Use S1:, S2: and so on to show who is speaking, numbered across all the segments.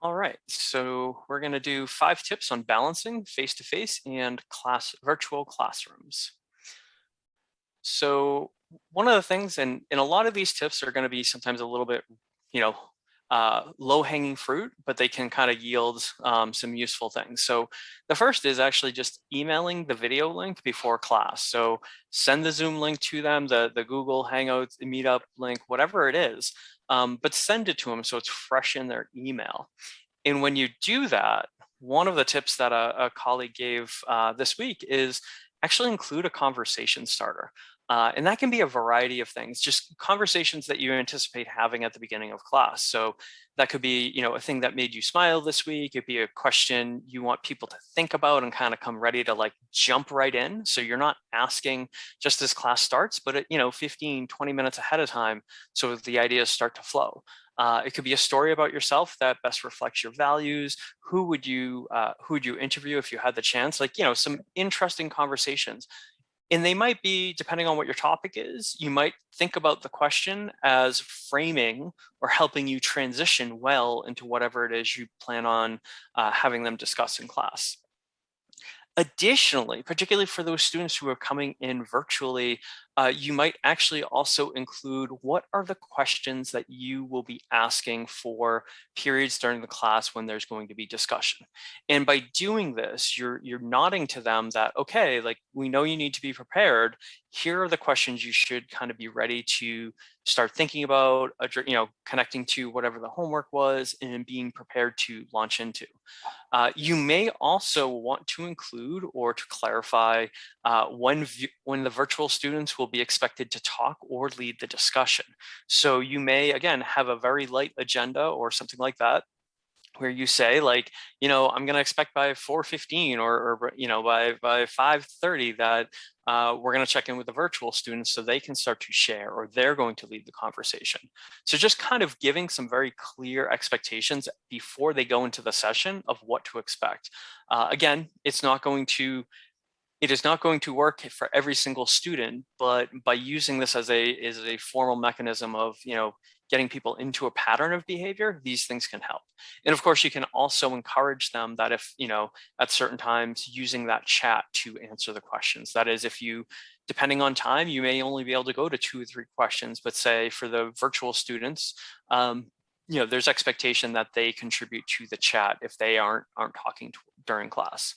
S1: All right, so we're going to do five tips on balancing face-to-face -face and class virtual classrooms. So one of the things, and, and a lot of these tips are going to be sometimes a little bit, you know, uh, low-hanging fruit, but they can kind of yield um, some useful things. So the first is actually just emailing the video link before class. So send the Zoom link to them, the, the Google Hangouts, Meetup link, whatever it is, um, but send it to them so it's fresh in their email. And when you do that, one of the tips that a, a colleague gave uh, this week is actually include a conversation starter. Uh, and that can be a variety of things, just conversations that you anticipate having at the beginning of class. So that could be, you know, a thing that made you smile this week. It'd be a question you want people to think about and kind of come ready to like jump right in. So you're not asking just as class starts, but, you know, 15, 20 minutes ahead of time. So the ideas start to flow. Uh, it could be a story about yourself that best reflects your values. Who would you uh, who would you interview if you had the chance? Like you know, some interesting conversations. And they might be, depending on what your topic is, you might think about the question as framing or helping you transition well into whatever it is you plan on uh, having them discuss in class. Additionally, particularly for those students who are coming in virtually, uh, you might actually also include what are the questions that you will be asking for periods during the class when there's going to be discussion. And by doing this, you're, you're nodding to them that, okay, like we know you need to be prepared. Here are the questions you should kind of be ready to start thinking about, you know, connecting to whatever the homework was and being prepared to launch into. Uh, you may also want to include or to clarify uh, when, when the virtual students will be expected to talk or lead the discussion. So you may, again, have a very light agenda or something like that where you say like, you know, I'm going to expect by 4.15 or, or, you know, by, by 5.30 that uh, we're going to check in with the virtual students so they can start to share or they're going to lead the conversation. So just kind of giving some very clear expectations before they go into the session of what to expect. Uh, again, it's not going to it is not going to work for every single student, but by using this as a as a formal mechanism of you know getting people into a pattern of behavior, these things can help. And of course, you can also encourage them that if you know at certain times using that chat to answer the questions. That is, if you depending on time, you may only be able to go to two or three questions, but say for the virtual students, um, you know, there's expectation that they contribute to the chat if they aren't aren't talking during class.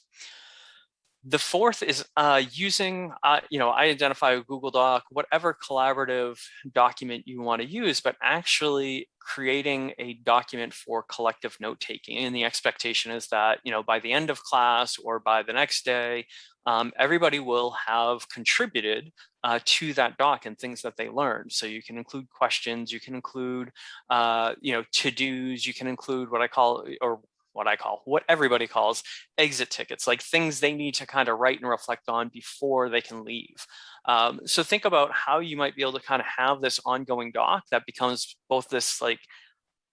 S1: The fourth is uh, using, uh, you know, I identify a Google Doc, whatever collaborative document you want to use, but actually creating a document for collective note taking. And the expectation is that, you know, by the end of class or by the next day, um, everybody will have contributed uh, to that doc and things that they learned. So you can include questions, you can include, uh, you know, to-dos, you can include what I call, or what I call, what everybody calls exit tickets, like things they need to kind of write and reflect on before they can leave. Um, so think about how you might be able to kind of have this ongoing doc that becomes both this like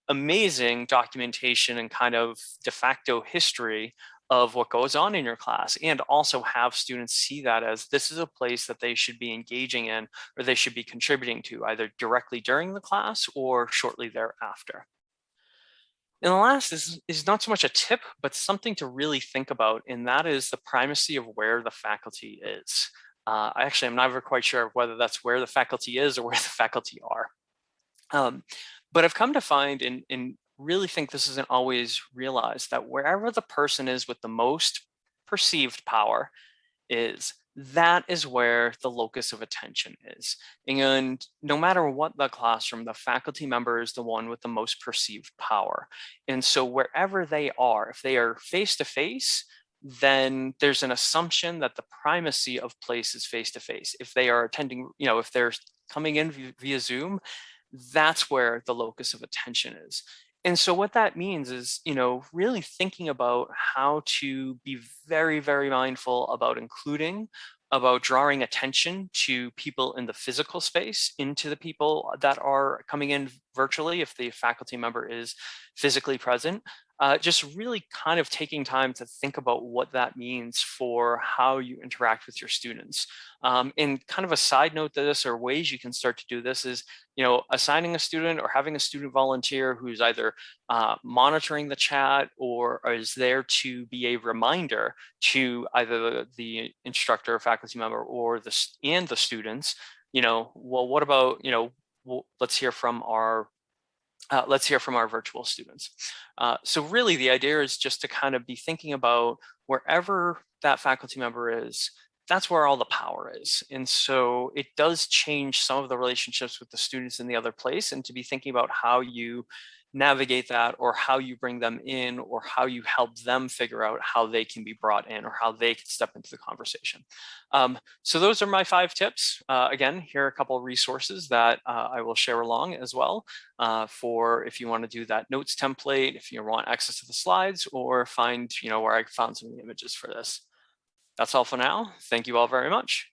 S1: amazing documentation and kind of de facto history of what goes on in your class and also have students see that as this is a place that they should be engaging in or they should be contributing to either directly during the class or shortly thereafter. And the last is, is not so much a tip, but something to really think about, and that is the primacy of where the faculty is. Uh, I actually am never quite sure whether that's where the faculty is or where the faculty are. Um, but I've come to find and, and really think this isn't always realized that wherever the person is with the most perceived power is that is where the locus of attention is. And no matter what the classroom, the faculty member is the one with the most perceived power. And so wherever they are, if they are face-to-face, then there's an assumption that the primacy of place is face-to-face. -face. If they are attending, you know, if they're coming in via Zoom, that's where the locus of attention is. And so what that means is, you know, really thinking about how to be very, very mindful about including, about drawing attention to people in the physical space, into the people that are coming in virtually if the faculty member is physically present, uh, just really kind of taking time to think about what that means for how you interact with your students. Um, and kind of a side note to this or ways you can start to do this is, you know, assigning a student or having a student volunteer who's either uh, monitoring the chat or is there to be a reminder to either the instructor, faculty member, or the and the students. You know, well, what about you know, well, let's hear from our uh, let's hear from our virtual students. Uh, so really the idea is just to kind of be thinking about wherever that faculty member is, that's where all the power is. And so it does change some of the relationships with the students in the other place and to be thinking about how you navigate that or how you bring them in or how you help them figure out how they can be brought in or how they can step into the conversation. Um, so those are my five tips. Uh, again, here are a couple of resources that uh, I will share along as well uh, for if you want to do that notes template, if you want access to the slides or find, you know, where I found some of the images for this. That's all for now. Thank you all very much.